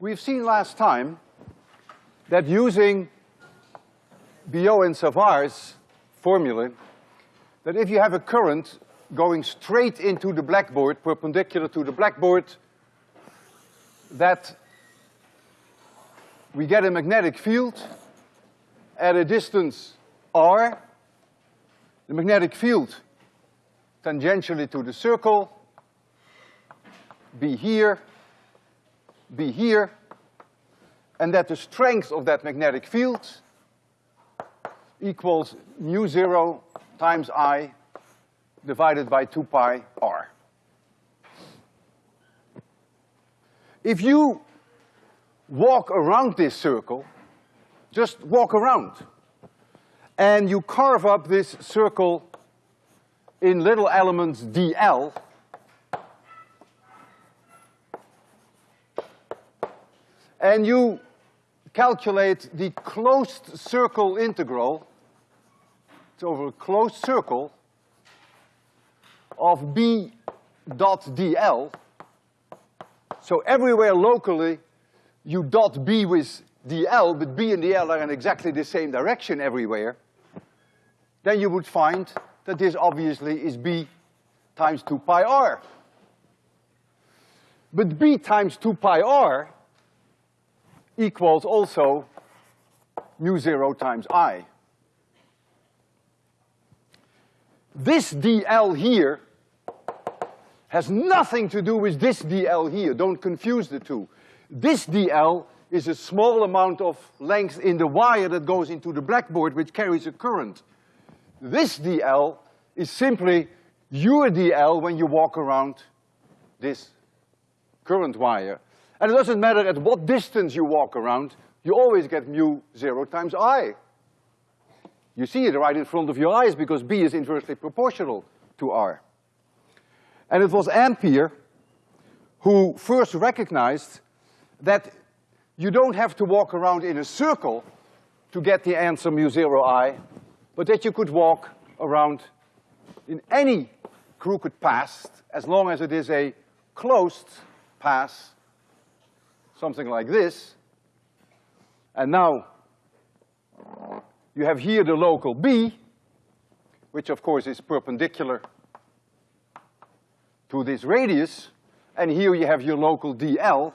we've seen last time that using Biot and Savart's formula, that if you have a current going straight into the blackboard, perpendicular to the blackboard, that we get a magnetic field at a distance r, the magnetic field tangentially to the circle, be here, be here, and that the strength of that magnetic field equals mu zero times I divided by two pi r. If you walk around this circle, just walk around, and you carve up this circle in little elements dl, and you calculate the closed circle integral, it's over a closed circle, of B dot dl. So everywhere locally, you dot B with dl, but B and dl are in exactly the same direction everywhere, then you would find that this obviously is B times two pi r. But B times two pi r equals also mu zero times I. This dl here has nothing to do with this dl here, don't confuse the two. This dl is a small amount of length in the wire that goes into the blackboard which carries a current. This dl is simply your dl when you walk around this current wire. And it doesn't matter at what distance you walk around, you always get mu zero times I. You see it right in front of your eyes because B is inversely proportional to R. And it was Ampere who first recognized that you don't have to walk around in a circle to get the answer mu zero I, but that you could walk around in any crooked path as long as it is a closed path, something like this. And now you have here the local B, which of course is perpendicular to this radius, and here you have your local dl.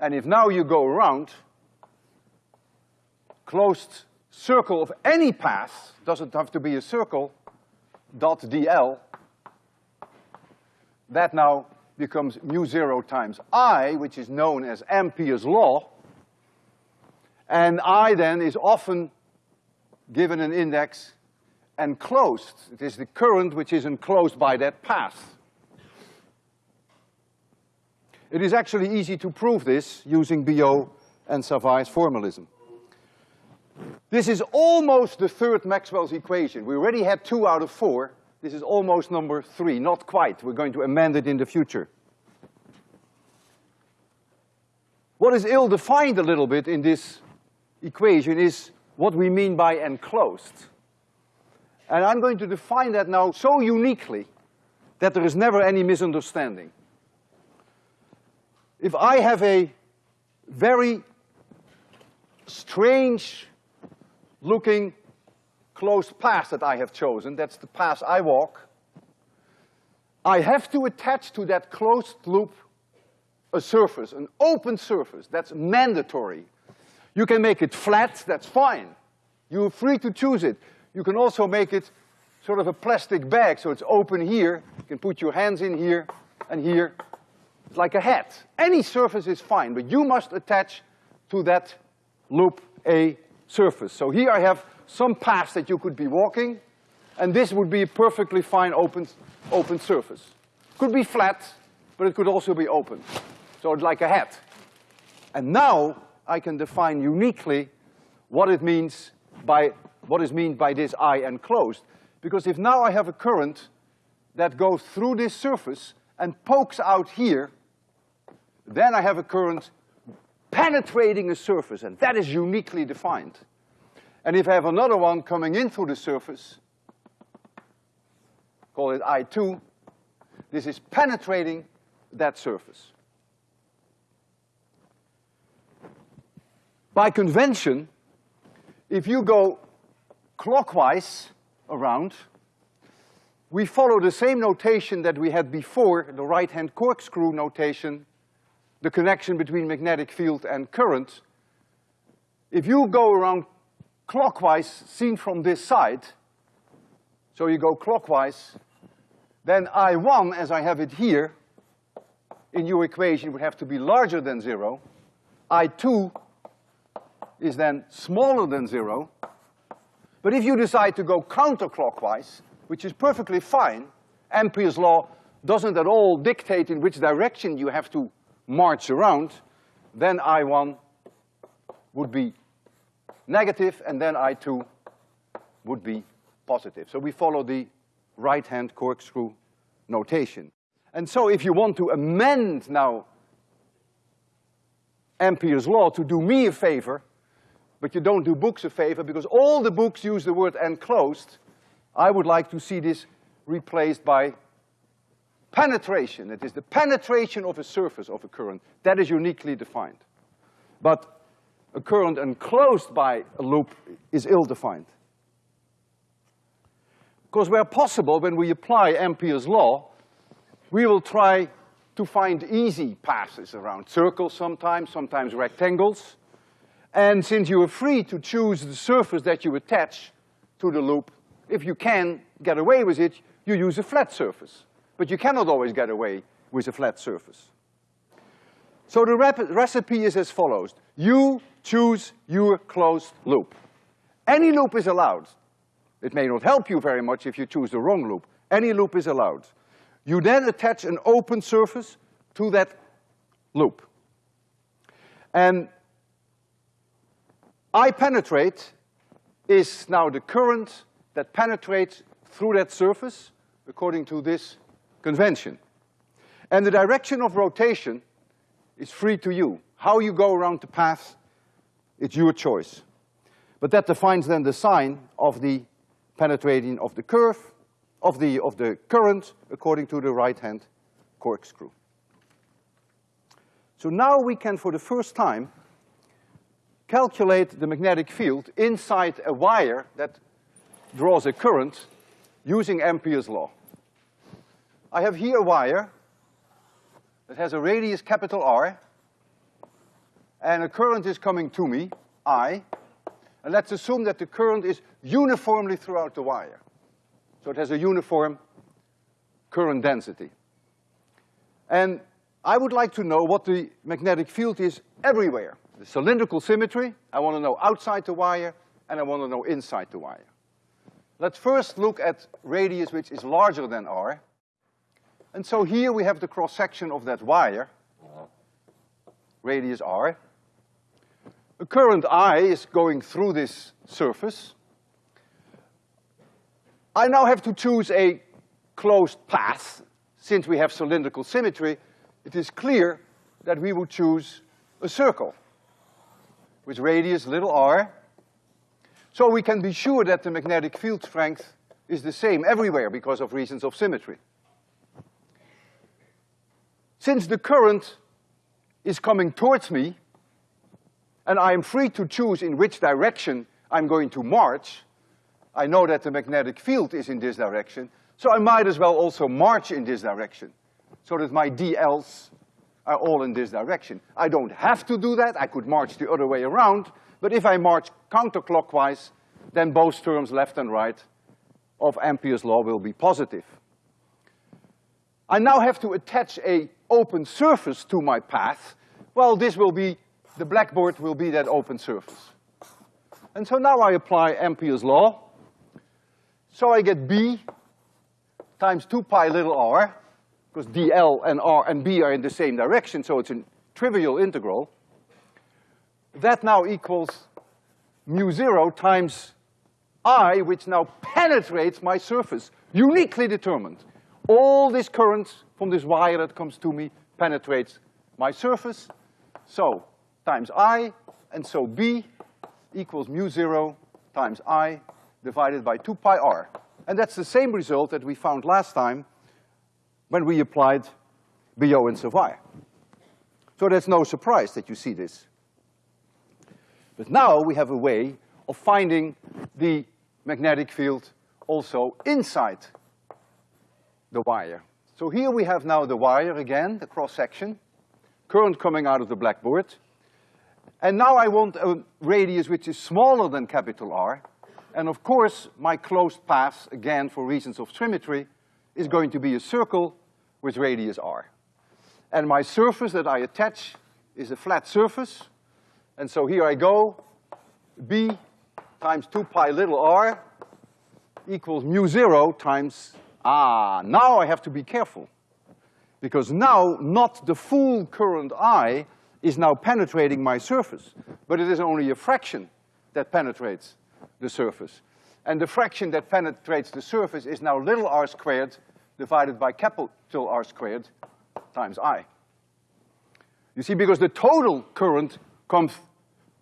And if now you go around, closed circle of any path, doesn't have to be a circle, dot dl, that now becomes mu zero times I, which is known as Ampere's law, and I then is often given an index enclosed. It is the current which is enclosed by that path. It is actually easy to prove this using Biot and Savart's formalism. This is almost the third Maxwell's equation. We already had two out of four. This is almost number three, not quite. We're going to amend it in the future. What is ill-defined a little bit in this equation is what we mean by enclosed. And I'm going to define that now so uniquely that there is never any misunderstanding. If I have a very strange looking closed path that I have chosen, that's the path I walk, I have to attach to that closed loop a surface, an open surface, that's mandatory. You can make it flat, that's fine. You're free to choose it. You can also make it sort of a plastic bag, so it's open here. You can put your hands in here and here. It's like a hat. Any surface is fine, but you must attach to that loop a surface. So here I have some paths that you could be walking, and this would be a perfectly fine open, open surface. Could be flat, but it could also be open. So it's like a hat. And now I can define uniquely what it means by, what is meant by this I enclosed. Because if now I have a current that goes through this surface and pokes out here, then I have a current penetrating a surface, and that is uniquely defined. And if I have another one coming in through the surface, call it I2, this is penetrating that surface. By convention, if you go clockwise around, we follow the same notation that we had before, the right-hand corkscrew notation, the connection between magnetic field and current. If you go around clockwise, seen from this side, so you go clockwise, then I1, as I have it here, in your equation would have to be larger than zero. I2 is then smaller than zero. But if you decide to go counterclockwise, which is perfectly fine, Ampere's law doesn't at all dictate in which direction you have to march around, then I1 would be negative and then I2 would be positive. So we follow the right-hand corkscrew notation. And so if you want to amend now Ampere's law to do me a favor, but you don't do books a favor because all the books use the word enclosed, I would like to see this replaced by penetration. It is the penetration of a surface of a current. That is uniquely defined. But a current enclosed by a loop is ill-defined. Because where possible, when we apply Ampere's law, we will try to find easy passes around circles sometimes, sometimes rectangles. And since you are free to choose the surface that you attach to the loop, if you can get away with it, you use a flat surface. But you cannot always get away with a flat surface. So the recipe is as follows. You choose your closed loop. Any loop is allowed. It may not help you very much if you choose the wrong loop. Any loop is allowed. You then attach an open surface to that loop. And I penetrate is now the current that penetrates through that surface according to this convention. And the direction of rotation is free to you. How you go around the path, it's your choice. But that defines then the sign of the penetrating of the curve, of the, of the current according to the right-hand corkscrew. So now we can, for the first time, calculate the magnetic field inside a wire that draws a current using Ampere's law. I have here a wire that has a radius capital R, and a current is coming to me, I, and let's assume that the current is uniformly throughout the wire. So it has a uniform current density. And I would like to know what the magnetic field is everywhere. The cylindrical symmetry, I want to know outside the wire, and I want to know inside the wire. Let's first look at radius which is larger than r. And so here we have the cross-section of that wire, uh-huh. radius r. A current I is going through this surface. I now have to choose a closed path. Since we have cylindrical symmetry, it is clear that we would choose a circle with radius little r. So we can be sure that the magnetic field strength is the same everywhere because of reasons of symmetry. Since the current is coming towards me, and I am free to choose in which direction I'm going to march, I know that the magnetic field is in this direction, so I might as well also march in this direction, so that my dLs are all in this direction. I don't have to do that, I could march the other way around, but if I march counterclockwise, then both terms left and right of Ampere's law will be positive. I now have to attach a open surface to my path. Well, this will be, the blackboard will be that open surface. And so now I apply Ampere's law. So I get B times two pi little r, because dl and r and b are in the same direction, so it's a trivial integral. That now equals mu zero times I, which now penetrates my surface, uniquely determined. All this current from this wire that comes to me penetrates my surface, so times I, and so B equals mu zero times I divided by two pi r. And that's the same result that we found last time when we applied Biot and Savart. So there's no surprise that you see this. But now we have a way of finding the magnetic field also inside the wire. So here we have now the wire again, the cross-section, current coming out of the blackboard. And now I want a radius which is smaller than capital R. And of course, my closed path, again for reasons of symmetry, is going to be a circle with radius R. And my surface that I attach is a flat surface. And so here I go, B times two pi little r equals mu zero times, ah, now I have to be careful. Because now not the full current I is now penetrating my surface, but it is only a fraction that penetrates the surface. And the fraction that penetrates the surface is now little r squared divided by capital R squared times I. You see, because the total current comes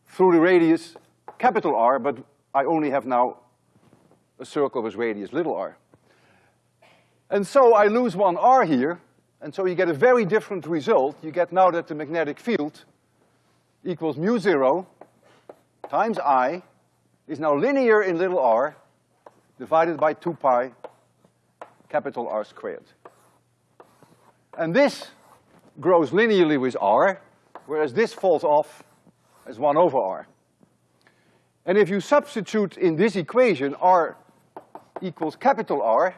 through the radius capital R, but I only have now a circle with radius little r. And so I lose one r here, and so you get a very different result. You get now that the magnetic field equals mu zero times I is now linear in little r divided by two pi capital R squared. And this grows linearly with R, whereas this falls off as one over R. And if you substitute in this equation R equals capital R,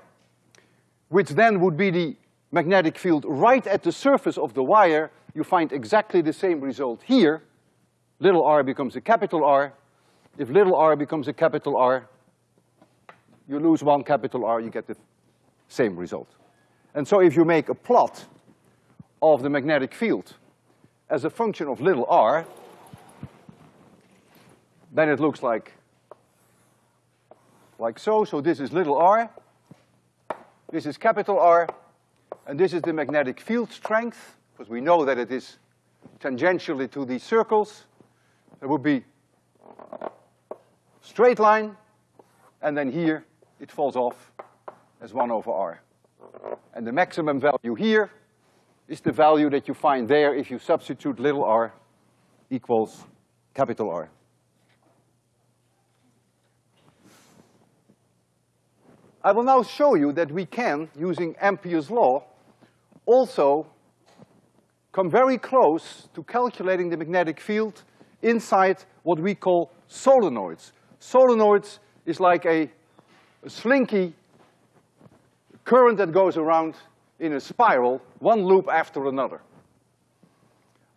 which then would be the magnetic field right at the surface of the wire, you find exactly the same result here. Little r becomes a capital R. If little r becomes a capital R, you lose one capital R, you get the same result. And so if you make a plot of the magnetic field as a function of little r, then it looks like like so. So this is little r, this is capital R, and this is the magnetic field strength, because we know that it is tangentially to these circles. There would be straight line, and then here it falls off as one over R. And the maximum value here is the value that you find there if you substitute little r equals capital R. I will now show you that we can, using Ampere's law, also come very close to calculating the magnetic field inside what we call solenoids. Solenoids is like a, a slinky current that goes around in a spiral, one loop after another.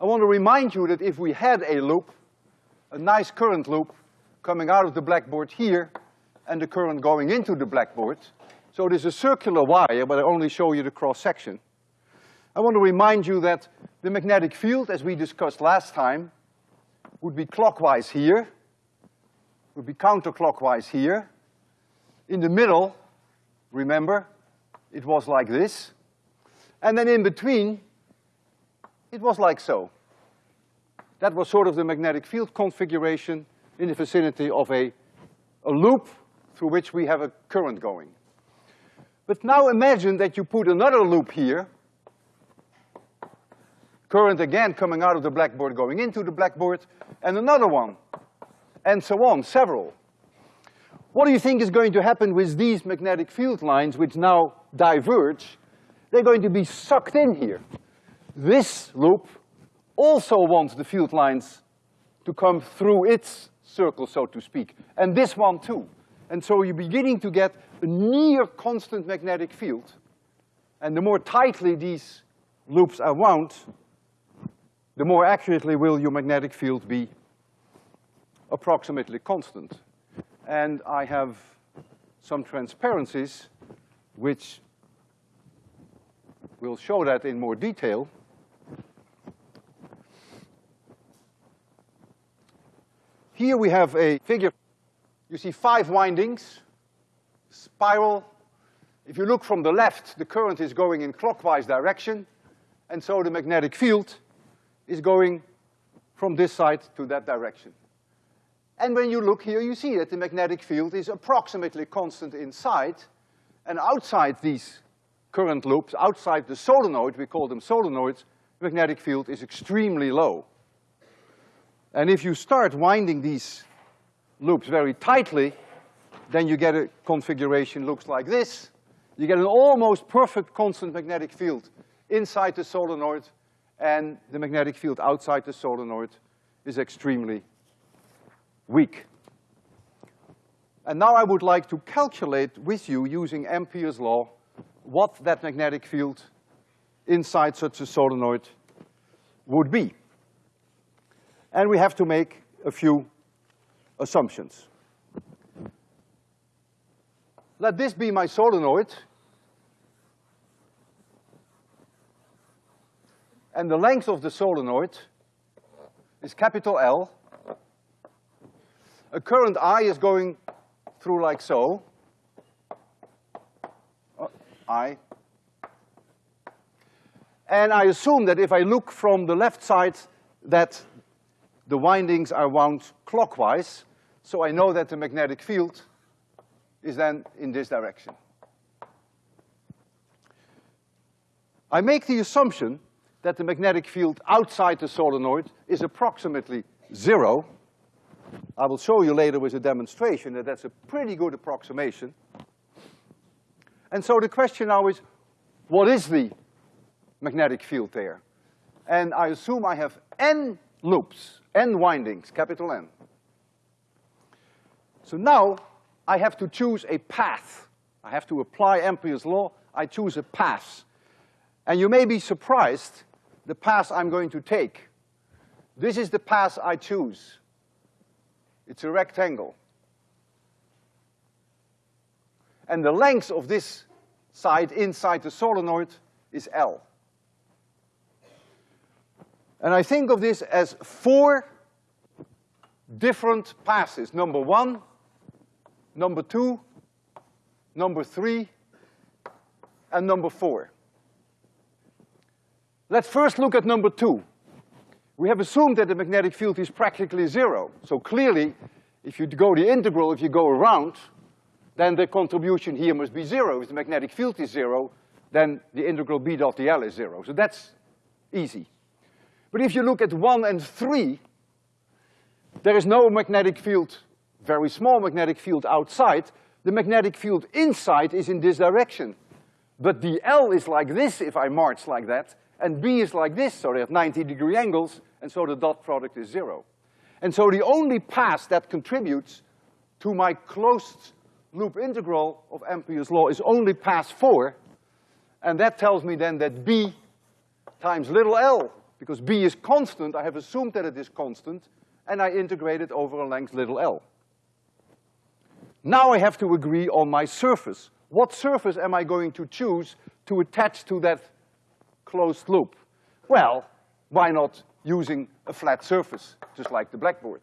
I want to remind you that if we had a loop, a nice current loop coming out of the blackboard here, and the current going into the blackboard. So it is a circular wire, but I only show you the cross-section. I want to remind you that the magnetic field, as we discussed last time, would be clockwise here, would be counterclockwise here. In the middle, remember, it was like this. And then in between, it was like so. That was sort of the magnetic field configuration in the vicinity of a, a loop through which we have a current going. But now imagine that you put another loop here, current again coming out of the blackboard going into the blackboard, and another one, and so on, several. What do you think is going to happen with these magnetic field lines which now diverge? They're going to be sucked in here. This loop also wants the field lines to come through its circle, so to speak, and this one too. And so you're beginning to get a near constant magnetic field. And the more tightly these loops are wound, the more accurately will your magnetic field be approximately constant. And I have some transparencies which will show that in more detail. Here we have a figure you see five windings, spiral. If you look from the left, the current is going in clockwise direction, and so the magnetic field is going from this side to that direction. And when you look here, you see that the magnetic field is approximately constant inside, and outside these current loops, outside the solenoid, we call them solenoids, the magnetic field is extremely low. And if you start winding these loops very tightly, then you get a configuration looks like this. You get an almost perfect constant magnetic field inside the solenoid, and the magnetic field outside the solenoid is extremely weak. And now I would like to calculate with you, using Ampere's law, what that magnetic field inside such a solenoid would be. And we have to make a few assumptions. Let this be my solenoid. And the length of the solenoid is capital L. A current I is going through like so. Oh, I. And I assume that if I look from the left side that the windings are wound clockwise, so I know that the magnetic field is then in this direction. I make the assumption that the magnetic field outside the solenoid is approximately zero. I will show you later with a demonstration that that's a pretty good approximation. And so the question now is, what is the magnetic field there? And I assume I have n loops, n windings, capital N. So now I have to choose a path. I have to apply Ampere's law, I choose a path. And you may be surprised the path I'm going to take. This is the path I choose. It's a rectangle. And the length of this side inside the solenoid is L. And I think of this as four different passes. Number one, number two, number three, and number four. Let's first look at number two. We have assumed that the magnetic field is practically zero. So clearly, if you go the integral, if you go around, then the contribution here must be zero. If the magnetic field is zero, then the integral B dot dl is zero. So that's easy. But if you look at one and three, there is no magnetic field very small magnetic field outside, the magnetic field inside is in this direction. But dl is like this if I march like that, and B is like this, so they have 90 degree angles, and so the dot product is zero. And so the only path that contributes to my closed loop integral of Ampere's law is only path four, and that tells me then that B times little l, because B is constant, I have assumed that it is constant, and I integrate it over a length little l. Now I have to agree on my surface. What surface am I going to choose to attach to that closed loop? Well, why not using a flat surface, just like the blackboard?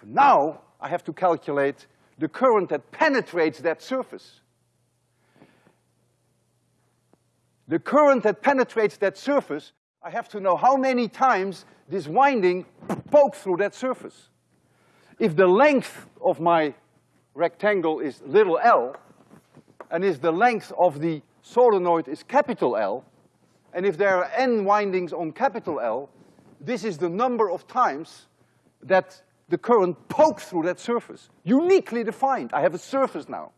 So now I have to calculate the current that penetrates that surface. The current that penetrates that surface, I have to know how many times this winding pokes through that surface. If the length of my rectangle is little l, and if the length of the solenoid is capital L, and if there are n windings on capital L, this is the number of times that the current pokes through that surface. Uniquely defined, I have a surface now.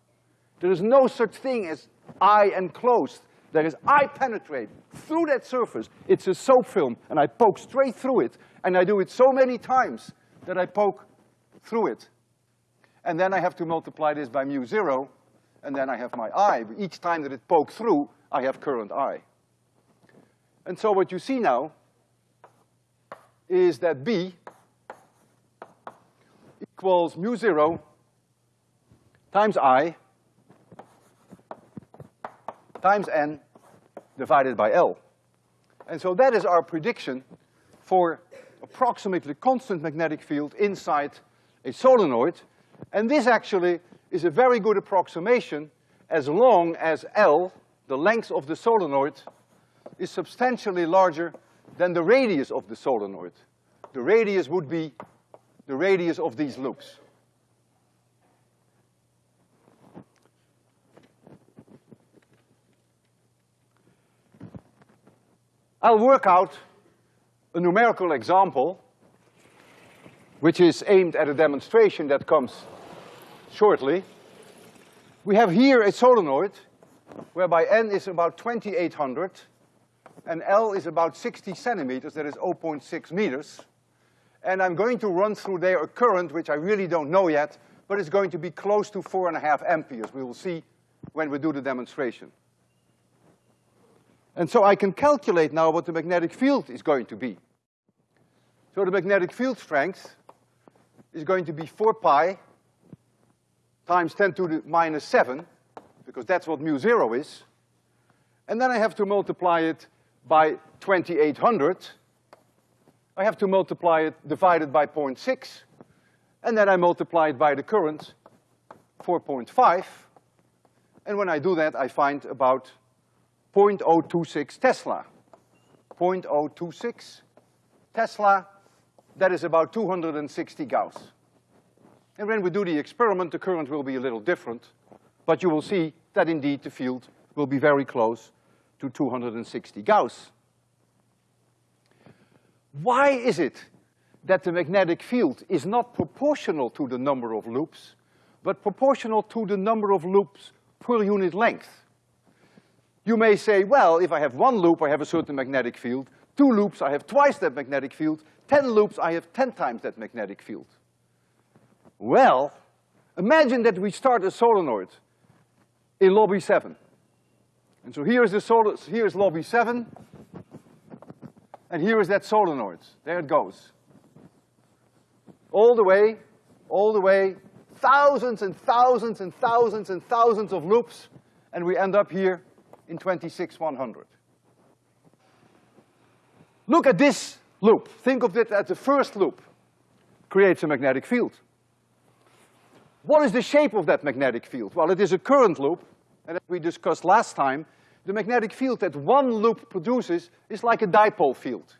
There is no such thing as I enclosed. There is I penetrate through that surface. It's a soap film, and I poke straight through it, and I do it so many times that I poke through it. And then I have to multiply this by mu zero, and then I have my I. Each time that it pokes through, I have current I. And so what you see now is that B equals mu zero times I times N divided by L. And so that is our prediction for approximately constant magnetic field inside a solenoid and this actually is a very good approximation as long as L, the length of the solenoid, is substantially larger than the radius of the solenoid. The radius would be the radius of these loops. I'll work out a numerical example which is aimed at a demonstration that comes shortly. We have here a solenoid whereby n is about 2800 and L is about 60 centimeters, that is 0.6 meters. And I'm going to run through there a current which I really don't know yet, but it's going to be close to four and a half amperes. We will see when we do the demonstration. And so I can calculate now what the magnetic field is going to be. So the magnetic field strength is going to be four pi times ten to the minus seven, because that's what mu zero is. And then I have to multiply it by twenty-eight hundred. I have to multiply it divided by 0.6, and then I multiply it by the current, 4.5. And when I do that, I find about 0.026 Tesla. 0.026 Tesla, that is about 260 Gauss. And when we do the experiment, the current will be a little different, but you will see that indeed the field will be very close to 260 Gauss. Why is it that the magnetic field is not proportional to the number of loops, but proportional to the number of loops per unit length? You may say, well, if I have one loop, I have a certain magnetic field. Two loops, I have twice that magnetic field. Ten loops, I have ten times that magnetic field. Well, imagine that we start a solenoid in lobby seven. And so here is the sol here is lobby seven, and here is that solenoid. There it goes. All the way, all the way, thousands and thousands and thousands and thousands of loops, and we end up here in 26100. Look at this loop. Think of it as the first loop. Creates a magnetic field. What is the shape of that magnetic field? Well, it is a current loop, and as we discussed last time, the magnetic field that one loop produces is like a dipole field.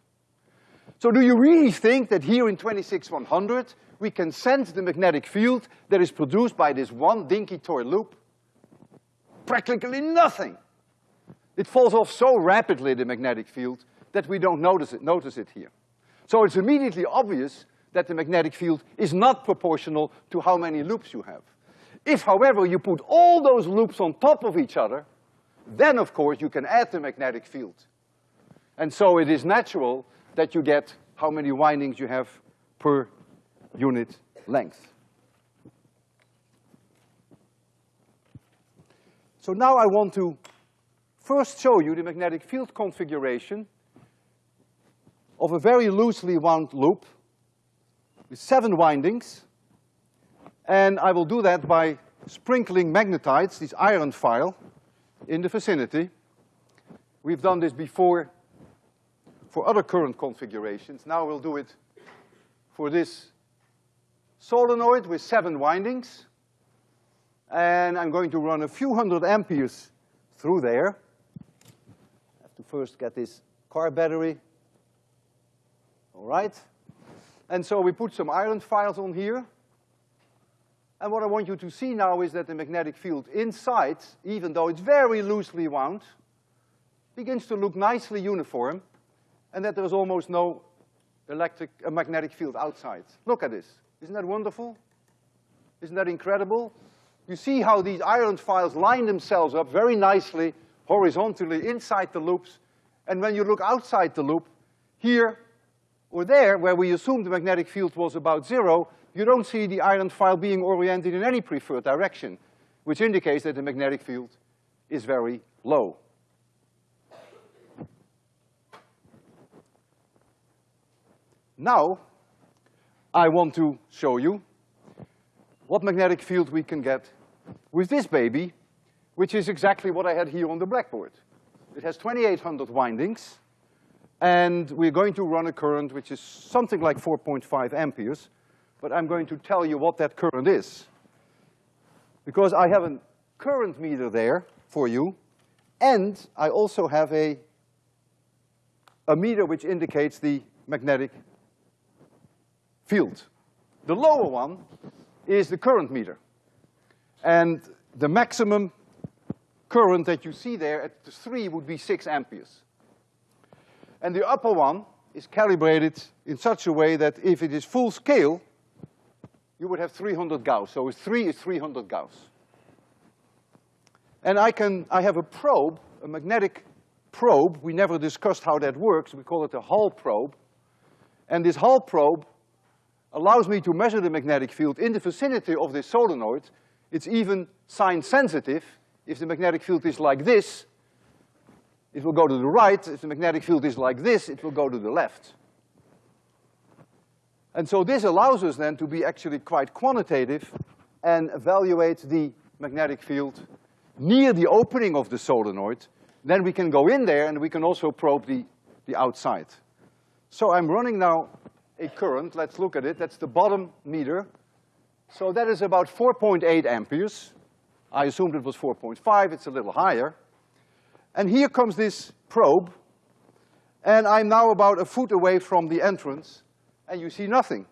So do you really think that here in 26100 we can sense the magnetic field that is produced by this one dinky toy loop? Practically nothing. It falls off so rapidly, the magnetic field, that we don't notice it, notice it here. So it's immediately obvious that the magnetic field is not proportional to how many loops you have. If, however, you put all those loops on top of each other, then of course you can add the magnetic field. And so it is natural that you get how many windings you have per unit length. So now I want to first show you the magnetic field configuration of a very loosely wound loop with seven windings. And I will do that by sprinkling magnetites, this iron file, in the vicinity. We've done this before for other current configurations. Now we'll do it for this solenoid with seven windings. And I'm going to run a few hundred amperes through there. I have to first get this car battery. All right. And so we put some iron files on here. And what I want you to see now is that the magnetic field inside, even though it's very loosely wound, begins to look nicely uniform, and that there's almost no electric, uh, magnetic field outside. Look at this. Isn't that wonderful? Isn't that incredible? You see how these iron files line themselves up very nicely, horizontally, inside the loops, and when you look outside the loop, here or there, where we assumed the magnetic field was about zero, you don't see the iron file being oriented in any preferred direction, which indicates that the magnetic field is very low. Now, I want to show you what magnetic field we can get with this baby, which is exactly what I had here on the blackboard. It has 2800 windings, and we're going to run a current which is something like 4.5 amperes, but I'm going to tell you what that current is. Because I have a current meter there for you, and I also have a, a meter which indicates the magnetic field. The lower one is the current meter. And the maximum current that you see there at the three would be six amperes. And the upper one is calibrated in such a way that if it is full scale, you would have 300 Gauss. So three is 300 Gauss. And I can, I have a probe, a magnetic probe. We never discussed how that works. We call it a Hall probe. And this Hall probe allows me to measure the magnetic field in the vicinity of this solenoid. It's even sign sensitive. If the magnetic field is like this, it will go to the right. If the magnetic field is like this, it will go to the left. And so this allows us then to be actually quite quantitative and evaluate the magnetic field near the opening of the solenoid. Then we can go in there and we can also probe the, the outside. So I'm running now a current, let's look at it, that's the bottom meter. So that is about four point eight amperes. I assumed it was four point five, it's a little higher. And here comes this probe, and I'm now about a foot away from the entrance, and you see nothing.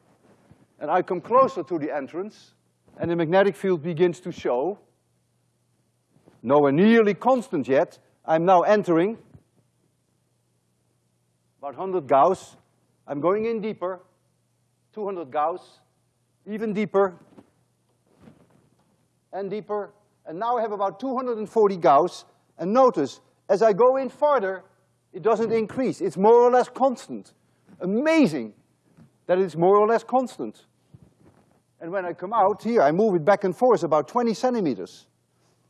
And I come closer to the entrance, and the magnetic field begins to show. Nowhere nearly constant yet. I'm now entering about 100 Gauss. I'm going in deeper, 200 Gauss, even deeper, and deeper. And now I have about 240 Gauss, and notice, as I go in farther, it doesn't increase. It's more or less constant. Amazing that it's more or less constant. And when I come out here, I move it back and forth about 20 centimeters.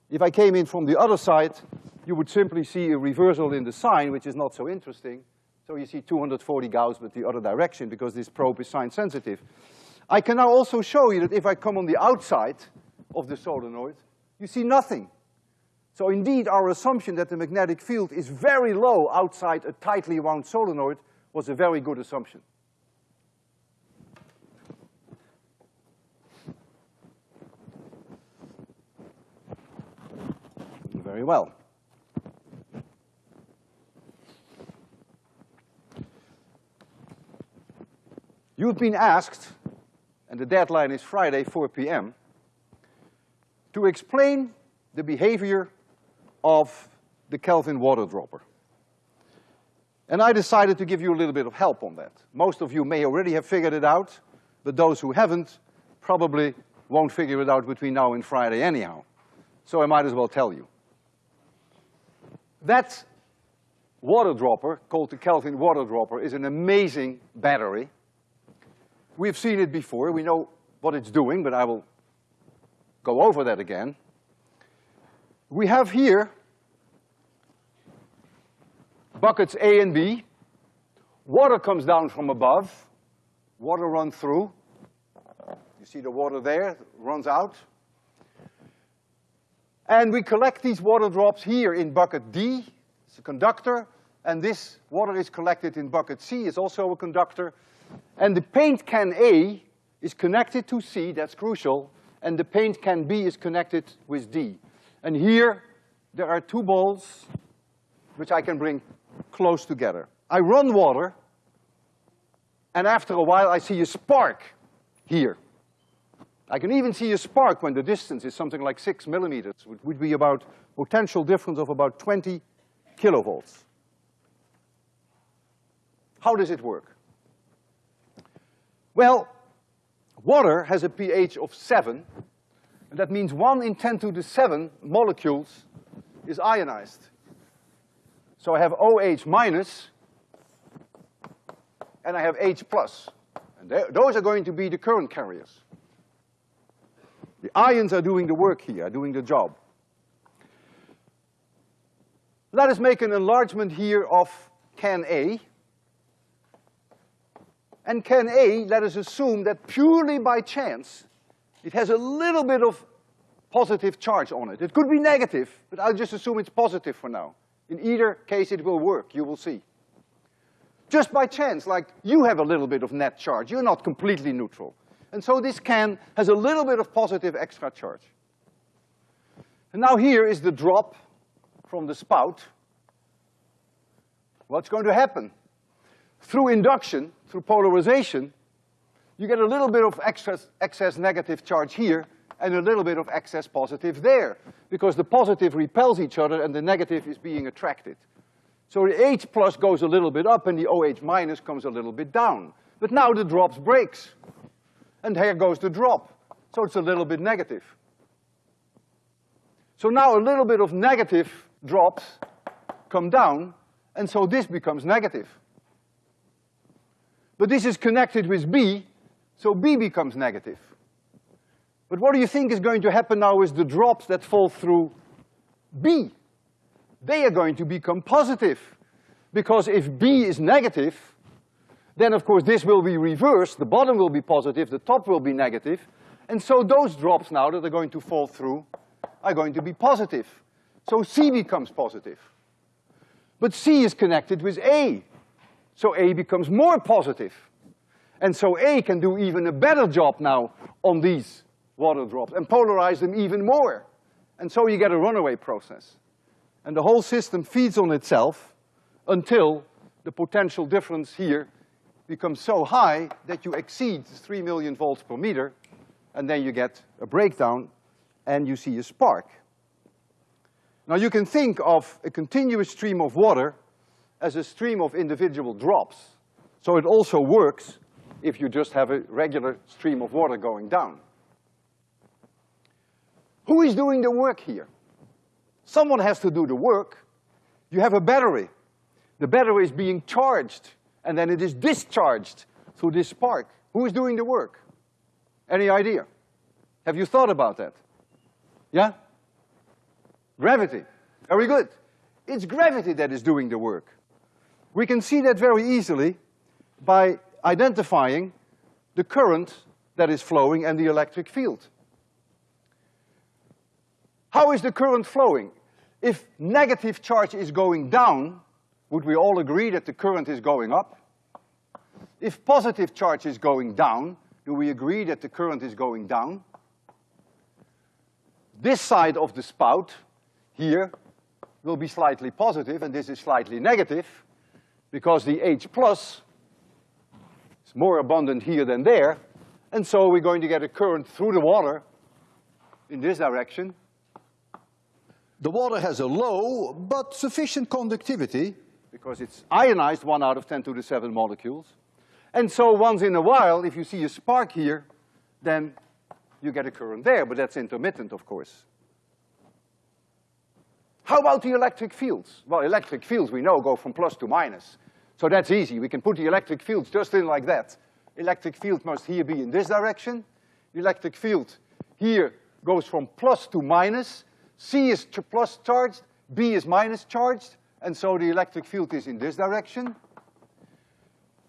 If I came in from the other side, you would simply see a reversal in the sign, which is not so interesting. So you see 240 Gauss, but the other direction, because this probe is sign sensitive. I can now also show you that if I come on the outside of the solenoid, you see nothing. So indeed, our assumption that the magnetic field is very low outside a tightly wound solenoid was a very good assumption. Very well. You've been asked, and the deadline is Friday, four PM, to explain the behavior of the Kelvin water dropper. And I decided to give you a little bit of help on that. Most of you may already have figured it out, but those who haven't probably won't figure it out between now and Friday anyhow. So I might as well tell you. That water dropper, called the Kelvin water dropper, is an amazing battery. We've seen it before, we know what it's doing, but I will go over that again. We have here buckets A and B. Water comes down from above. Water runs through. You see the water there, runs out. And we collect these water drops here in bucket D, it's a conductor, and this water is collected in bucket C, it's also a conductor. And the paint can A is connected to C, that's crucial, and the paint can B is connected with D. And here, there are two balls which I can bring close together. I run water, and after a while I see a spark here. I can even see a spark when the distance is something like six millimeters, which would be about potential difference of about 20 kilovolts. How does it work? Well, water has a pH of seven, and that means one in ten to the seven molecules is ionized. So I have OH minus, and I have H plus. And those are going to be the current carriers. The ions are doing the work here, doing the job. Let us make an enlargement here of can A. And can A, let us assume that purely by chance, it has a little bit of positive charge on it. It could be negative, but I'll just assume it's positive for now. In either case, it will work, you will see. Just by chance, like you have a little bit of net charge, you're not completely neutral. And so this can has a little bit of positive extra charge. And now here is the drop from the spout. What's going to happen? Through induction, through polarization, you get a little bit of excess, excess negative charge here and a little bit of excess positive there, because the positive repels each other and the negative is being attracted. So the H plus goes a little bit up and the OH minus comes a little bit down. But now the drops breaks. And here goes the drop. So it's a little bit negative. So now a little bit of negative drops come down, and so this becomes negative. But this is connected with B, so B becomes negative. But what do you think is going to happen now with the drops that fall through B? They are going to become positive. Because if B is negative, then of course this will be reversed, the bottom will be positive, the top will be negative, and so those drops now that are going to fall through are going to be positive. So C becomes positive. But C is connected with A, so A becomes more positive. And so A can do even a better job now on these water drops and polarize them even more. And so you get a runaway process. And the whole system feeds on itself until the potential difference here becomes so high that you exceed three million volts per meter, and then you get a breakdown and you see a spark. Now you can think of a continuous stream of water as a stream of individual drops. So it also works if you just have a regular stream of water going down. Who is doing the work here? Someone has to do the work. You have a battery. The battery is being charged, and then it is discharged through this spark. Who is doing the work? Any idea? Have you thought about that? Yeah? Gravity. Very good. It's gravity that is doing the work. We can see that very easily by identifying the current that is flowing and the electric field. How is the current flowing? If negative charge is going down, would we all agree that the current is going up? If positive charge is going down, do we agree that the current is going down? This side of the spout, here, will be slightly positive and this is slightly negative because the H plus is more abundant here than there. And so we're going to get a current through the water in this direction. The water has a low but sufficient conductivity because it's ionized one out of ten to the seven molecules. And so once in a while, if you see a spark here, then you get a current there, but that's intermittent, of course. How about the electric fields? Well, electric fields, we know, go from plus to minus. So that's easy. We can put the electric fields just in like that. Electric field must here be in this direction. Electric field here goes from plus to minus. C is plus charged, B is minus charged, and so the electric field is in this direction.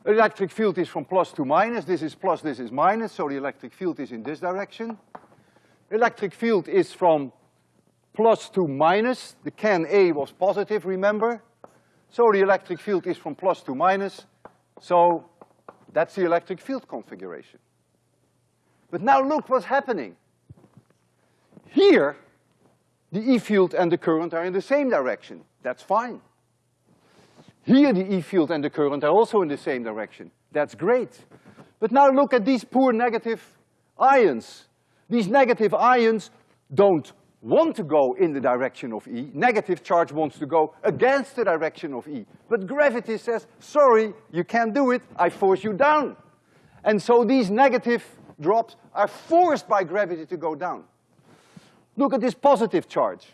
Electric field is from plus to minus, this is plus, this is minus, so the electric field is in this direction. Electric field is from plus to minus. The can A was positive, remember? So the electric field is from plus to minus. So that's the electric field configuration. But now look what's happening. Here, the E field and the current are in the same direction. That's fine. Here the E field and the current are also in the same direction. That's great. But now look at these poor negative ions. These negative ions don't want to go in the direction of E, negative charge wants to go against the direction of E. But gravity says, sorry, you can't do it, I force you down. And so these negative drops are forced by gravity to go down. Look at this positive charge.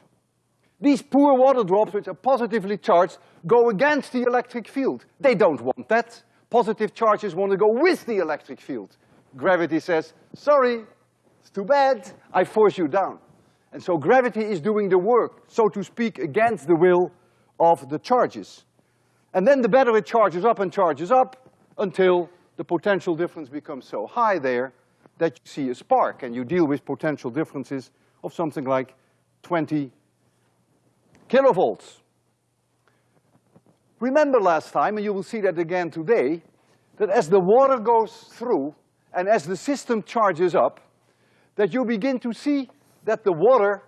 These poor water drops, which are positively charged, go against the electric field. They don't want that. Positive charges want to go with the electric field. Gravity says, sorry, it's too bad, I force you down. And so gravity is doing the work, so to speak, against the will of the charges. And then the battery charges up and charges up until the potential difference becomes so high there that you see a spark, and you deal with potential differences of something like twenty kilovolts. Remember last time, and you will see that again today, that as the water goes through and as the system charges up, that you begin to see that the water,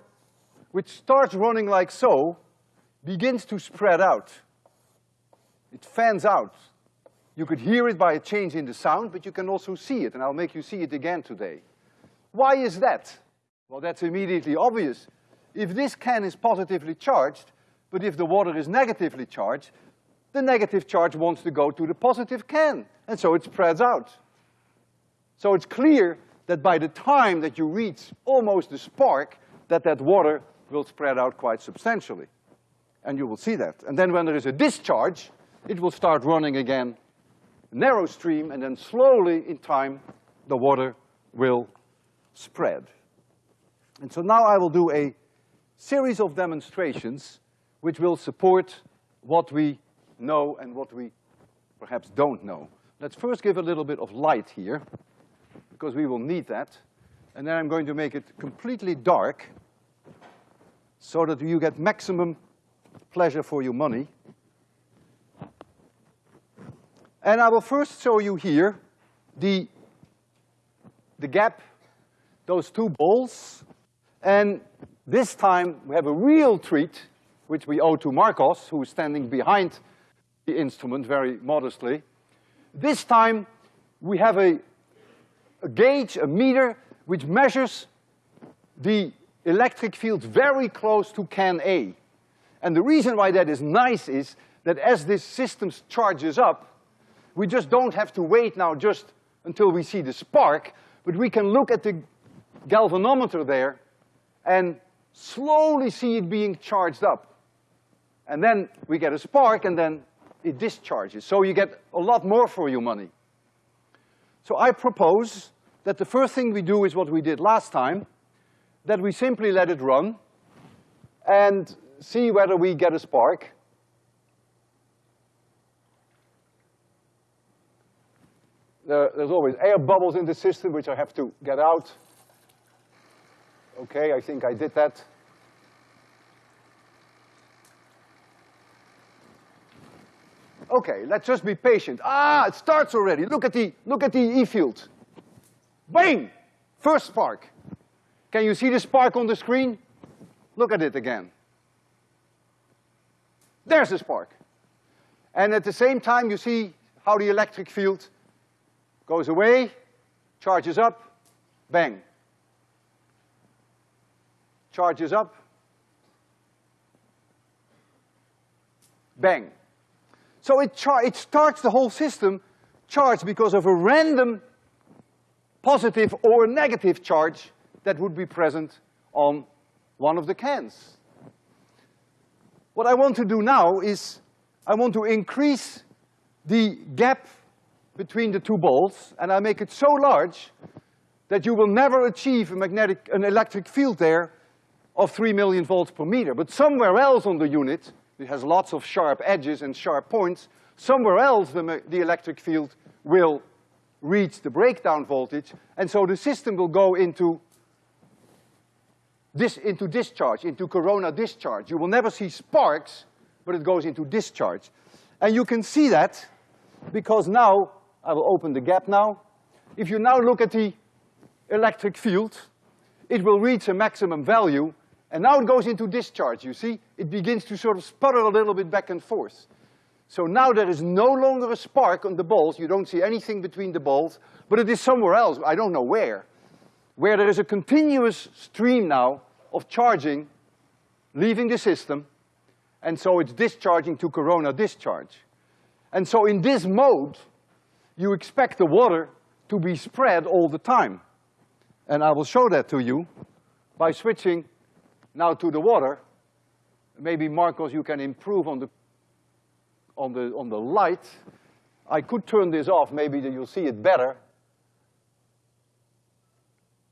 which starts running like so, begins to spread out. It fans out. You could hear it by a change in the sound, but you can also see it, and I'll make you see it again today. Why is that? Well, that's immediately obvious. If this can is positively charged, but if the water is negatively charged, the negative charge wants to go to the positive can, and so it spreads out. So it's clear that by the time that you reach almost the spark, that that water will spread out quite substantially. And you will see that. And then when there is a discharge, it will start running again, narrow stream, and then slowly in time, the water will spread. And so now I will do a series of demonstrations which will support what we know and what we perhaps don't know. Let's first give a little bit of light here, because we will need that. And then I'm going to make it completely dark so that you get maximum pleasure for your money. And I will first show you here the, the gap, those two balls, and this time we have a real treat, which we owe to Marcos, who is standing behind the instrument very modestly. This time we have a, a gauge, a meter, which measures the electric field very close to can A. And the reason why that is nice is that as this system charges up, we just don't have to wait now just until we see the spark, but we can look at the galvanometer there and slowly see it being charged up. And then we get a spark and then it discharges. So you get a lot more for your money. So I propose that the first thing we do is what we did last time, that we simply let it run and see whether we get a spark. There, there's always air bubbles in the system which I have to get out. Okay, I think I did that. Okay, let's just be patient. Ah, it starts already. Look at the, look at the E field. Bang! First spark. Can you see the spark on the screen? Look at it again. There's the spark. And at the same time, you see how the electric field goes away, charges up, bang. Charges up, bang. So it, it starts the whole system charged because of a random positive or negative charge that would be present on one of the cans. What I want to do now is I want to increase the gap between the two balls, and I make it so large that you will never achieve a magnetic, an electric field there of three million volts per meter. But somewhere else on the unit, it has lots of sharp edges and sharp points. Somewhere else the, the electric field will reach the breakdown voltage, and so the system will go into this, into discharge, into corona discharge. You will never see sparks, but it goes into discharge. And you can see that because now, I will open the gap now. If you now look at the electric field, it will reach a maximum value and now it goes into discharge, you see? It begins to sort of sputter a little bit back and forth. So now there is no longer a spark on the balls, you don't see anything between the balls, but it is somewhere else, I don't know where, where there is a continuous stream now of charging leaving the system, and so it's discharging to corona discharge. And so in this mode, you expect the water to be spread all the time. And I will show that to you by switching now to the water, maybe Marcos, you can improve on the, on the, on the light. I could turn this off, maybe you'll see it better.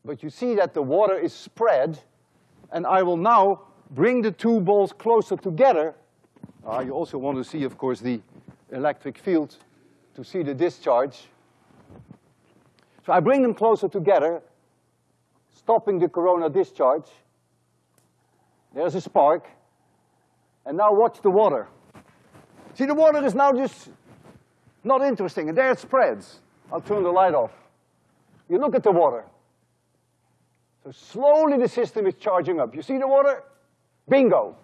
But you see that the water is spread, and I will now bring the two balls closer together. Uh, you also want to see, of course, the electric field to see the discharge. So I bring them closer together, stopping the corona discharge. There's a spark. And now watch the water. See, the water is now just not interesting, and there it spreads. I'll turn the light off. You look at the water. So slowly the system is charging up. You see the water? Bingo.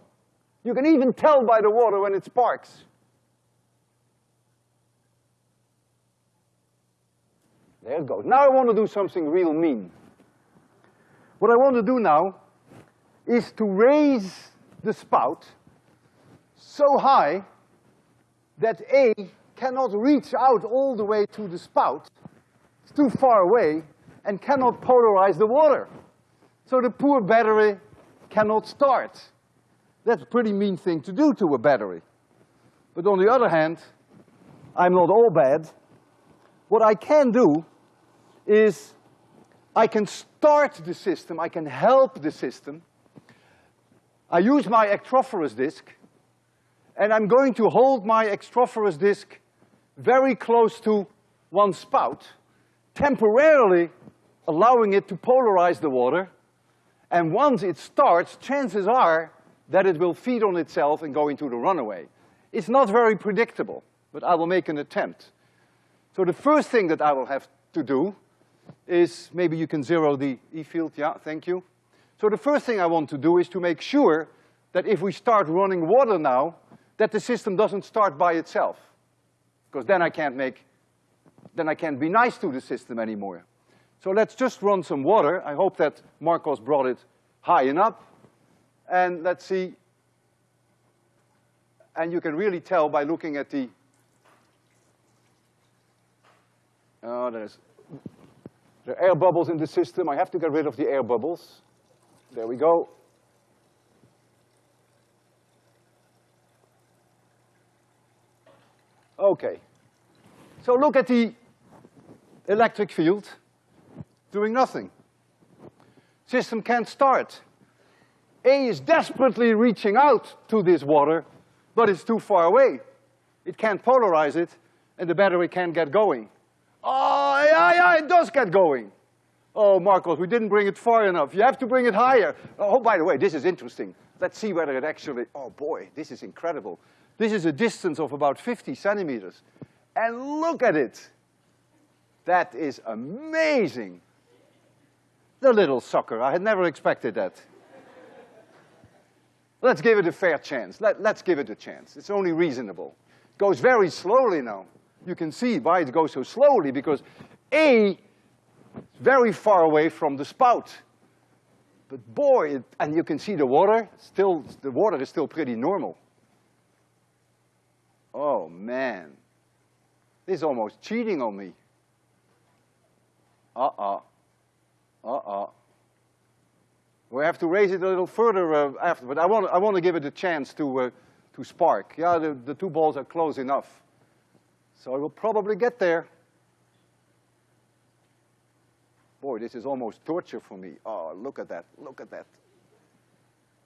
You can even tell by the water when it sparks. There it goes. Now I want to do something real mean. What I want to do now is to raise the spout so high that A cannot reach out all the way to the spout. It's too far away, and cannot polarize the water. So the poor battery cannot start. That's a pretty mean thing to do to a battery. But on the other hand, I'm not all bad. What I can do is I can start the system, I can help the system. I use my electrophorus disk, and I'm going to hold my electrophorus disk very close to one spout, temporarily allowing it to polarize the water, and once it starts, chances are that it will feed on itself and go into the runaway. It's not very predictable, but I will make an attempt. So the first thing that I will have to do is, maybe you can zero the E field, yeah, thank you. So the first thing I want to do is to make sure that if we start running water now, that the system doesn't start by itself. Because then I can't make, then I can't be nice to the system anymore. So let's just run some water. I hope that Marcos brought it high enough. And let's see. And you can really tell by looking at the, oh, there's, there are air bubbles in the system. I have to get rid of the air bubbles. There we go. Okay. So look at the electric field doing nothing. System can't start. A is desperately reaching out to this water, but it's too far away. It can't polarize it, and the battery can't get going. Oh, yeah, yeah, it does get going. Oh, Marcos, we didn't bring it far enough. You have to bring it higher. Oh, by the way, this is interesting. Let's see whether it actually, oh boy, this is incredible. This is a distance of about 50 centimeters. And look at it. That is amazing. The little sucker, I had never expected that. Let's give it a fair chance. Let, let's give it a chance. It's only reasonable. Goes very slowly now. You can see why it goes so slowly, because A very far away from the spout. But boy, it, and you can see the water, still, the water is still pretty normal. Oh man, this is almost cheating on me. Uh-uh. Uh-uh. We have to raise it a little further uh, after, but I want, I want to give it a chance to, uh, to spark. Yeah, the, the two balls are close enough. So it will probably get there. Boy, this is almost torture for me. Oh, look at that, look at that.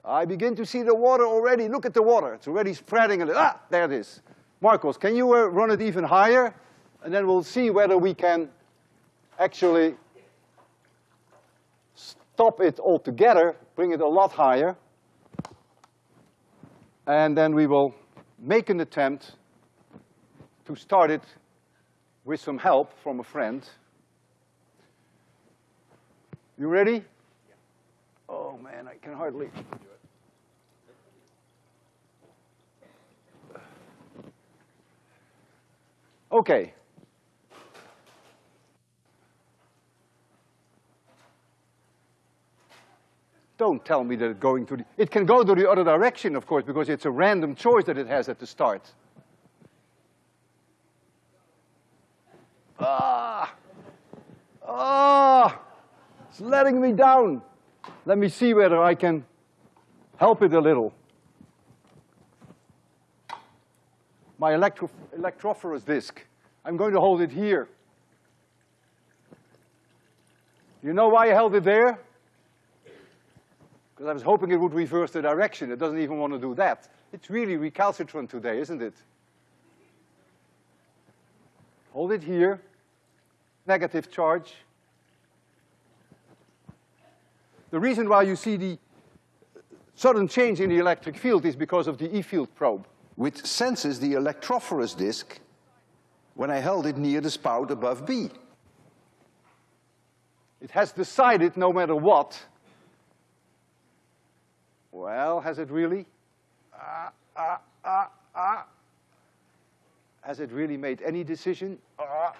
I begin to see the water already. Look at the water, it's already spreading a little. Ah, there it is. Marcos, can you uh, run it even higher? And then we'll see whether we can actually stop it altogether, bring it a lot higher, and then we will make an attempt to start it with some help from a friend. You ready? Oh man, I can hardly. Okay, Don't tell me that it's going to the, it can go to the other direction, of course, because it's a random choice that it has at the start. Ah! Ah! It's letting me down. Let me see whether I can help it a little. My electro electrophorus disk. I'm going to hold it here. You know why I held it there? Because I was hoping it would reverse the direction. It doesn't even want to do that. It's really recalcitrant today, isn't it? Hold it here. Negative charge. The reason why you see the sudden change in the electric field is because of the E-field probe, which senses the electrophorus disk when I held it near the spout above B. It has decided, no matter what, well, has it really? Uh, uh, uh, uh. Has it really made any decision? Uh.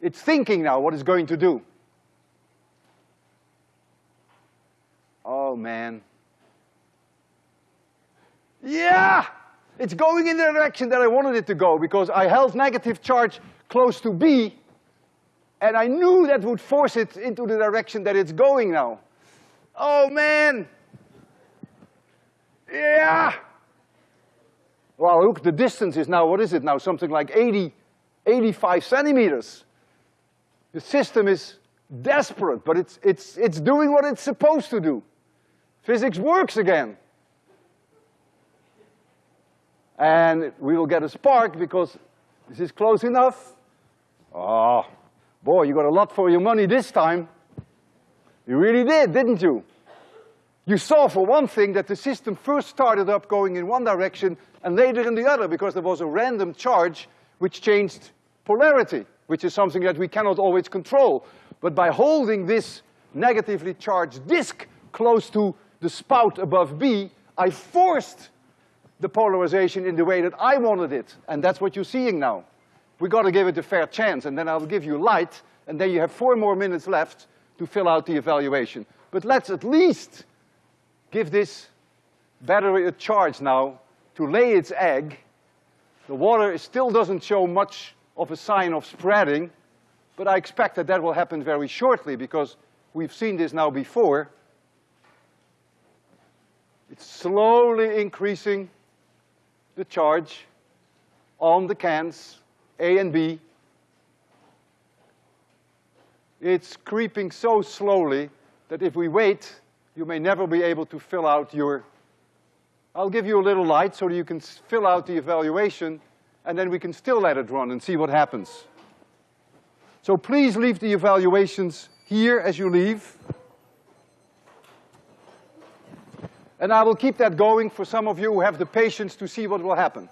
It's thinking now what it's going to do. Oh, Oh, man. Yeah! It's going in the direction that I wanted it to go because I held negative charge close to B And I knew that would force it into the direction that it's going now. Oh man! Yeah! Well, look, the distance is now, what is it now? Something like 80, 85 centimeters. The system is desperate, but it's, it's, it's doing what it's supposed to do. Physics works again. And we will get a spark because this is close enough. Oh, boy, you got a lot for your money this time. You really did, didn't you? You saw, for one thing, that the system first started up going in one direction and later in the other because there was a random charge which changed polarity, which is something that we cannot always control. But by holding this negatively charged disk close to the spout above B, I forced the polarization in the way that I wanted it, and that's what you're seeing now. We gotta give it a fair chance, and then I'll give you light, and then you have four more minutes left to fill out the evaluation. But let's at least give this battery a charge now to lay its egg. The water still doesn't show much of a sign of spreading, but I expect that that will happen very shortly because we've seen this now before. It's slowly increasing the charge on the cans, A and B. It's creeping so slowly that if we wait, you may never be able to fill out your, I'll give you a little light so that you can fill out the evaluation and then we can still let it run and see what happens. So please leave the evaluations here as you leave. And I will keep that going for some of you who have the patience to see what will happen.